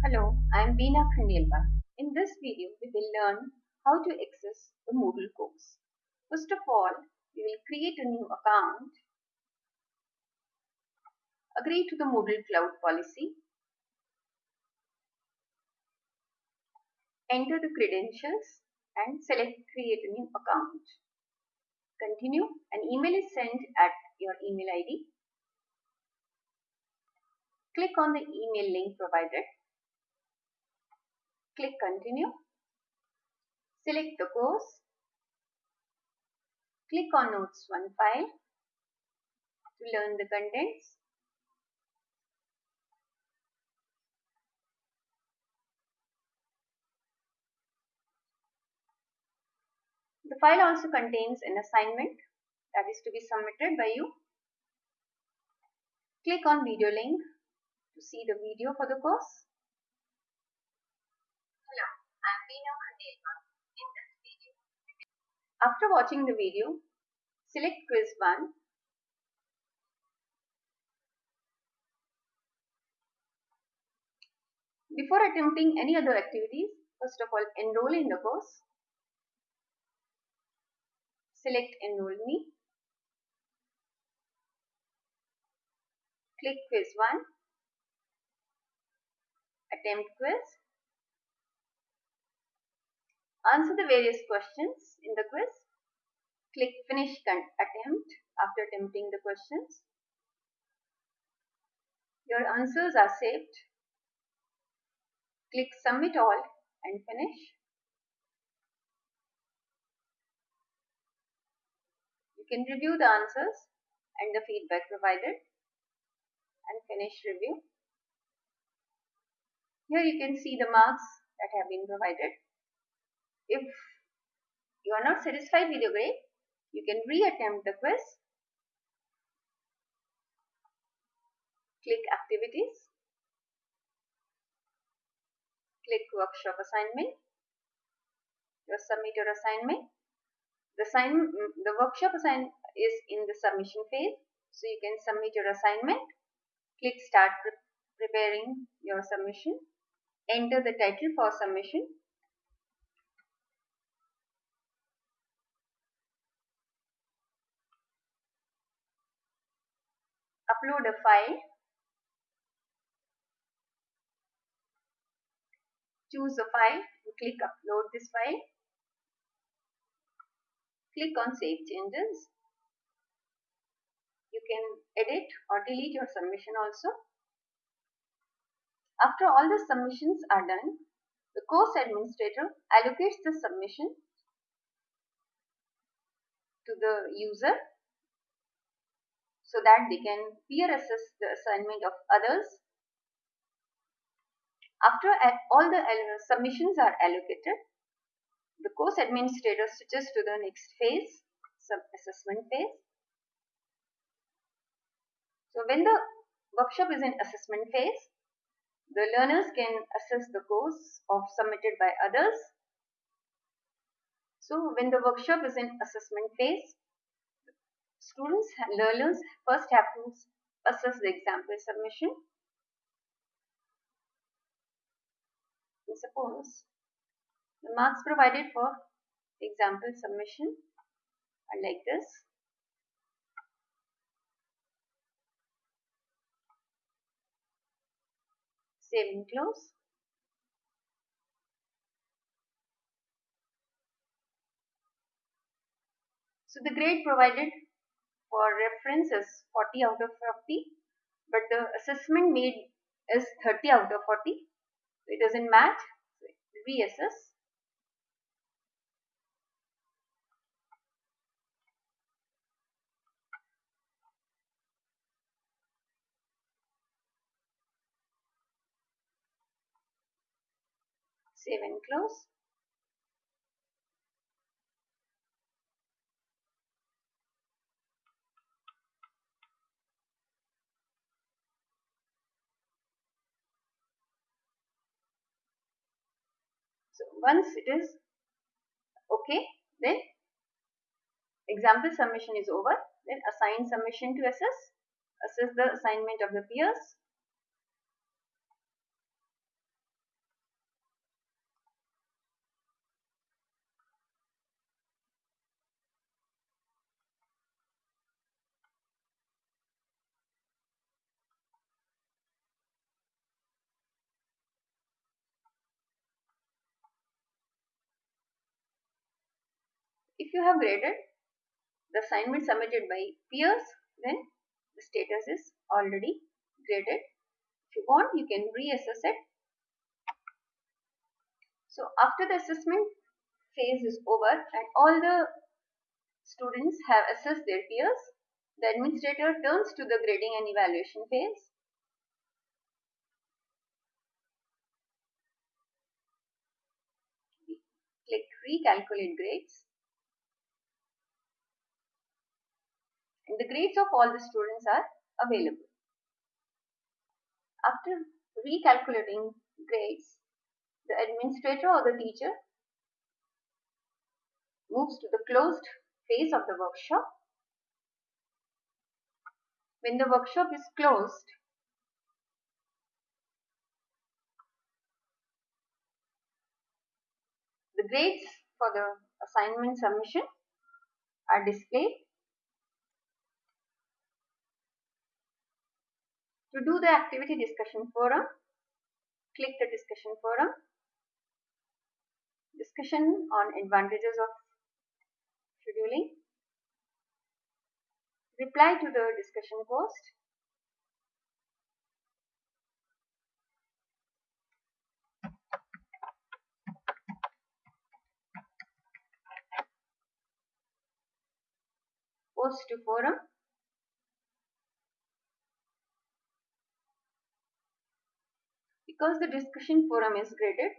Hello, I am Beena Khandelwal. In this video, we will learn how to access the Moodle course. First of all, we will create a new account, agree to the Moodle cloud policy, enter the credentials and select create a new account. Continue. An email is sent at your email ID. Click on the email link provided. Click continue. Select the course. Click on notes 1 file to learn the contents. The file also contains an assignment that is to be submitted by you. Click on video link to see the video for the course. Hello, I Khandelwal. In this video, After watching the video, select quiz 1. Before attempting any other activities, first of all enroll in the course. Select enroll me. Click quiz 1. Attempt quiz. Answer the various questions in the quiz. Click finish attempt after attempting the questions. Your answers are saved. Click submit all and finish. You can review the answers and the feedback provided and finish review. Here you can see the marks that have been provided. If you are not satisfied with your grade, you can re-attempt the quiz. Click activities. Click workshop assignment. You submit your assignment. The, assign, mm, the workshop assignment is in the submission phase. So you can submit your assignment. Click start pre preparing your submission. Enter the title for submission. Upload a file. Choose a file and click upload this file. Click on save changes. You can edit or delete your submission also. After all the submissions are done, the course administrator allocates the submission to the user so that they can peer assess the assignment of others. After all the submissions are allocated, the course administrator switches to the next phase, sub-assessment phase. So when the workshop is in assessment phase, the learners can assess the course of submitted by others. So when the workshop is in assessment phase, students, learners first have to assess the example submission. Suppose the marks provided for example submission are like this. Save and close. So the grade provided for reference is 40 out of 40 but the assessment made is 30 out of 40 so it doesn't match so reassess save and close once it is okay, then example submission is over. Then assign submission to assess. Assess the assignment of the peers. If you have graded the assignment submitted by peers, then the status is already graded. If you want, you can reassess it. So after the assessment phase is over and all the students have assessed their peers, the administrator turns to the grading and evaluation phase. Click recalculate grades. And the grades of all the students are available. After recalculating grades, the administrator or the teacher moves to the closed phase of the workshop. When the workshop is closed, the grades for the assignment submission are displayed. To do the activity discussion forum, click the discussion forum. Discussion on advantages of scheduling. Reply to the discussion post. Post to forum. Because the discussion forum is graded,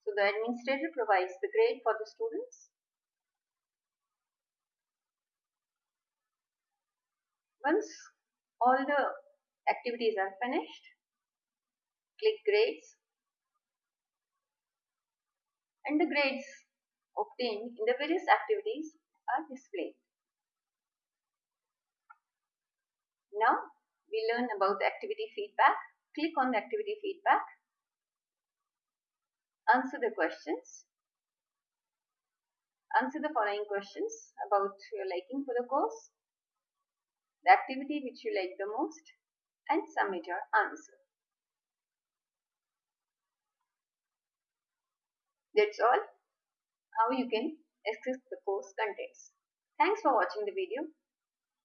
so the administrator provides the grade for the students. Once all the activities are finished, click grades and the grades obtained in the various activities are displayed. Now we learn about the activity feedback. Click on the activity feedback. Answer the questions. Answer the following questions about your liking for the course, the activity which you like the most, and submit your answer. That's all how you can access the course contents. Thanks for watching the video.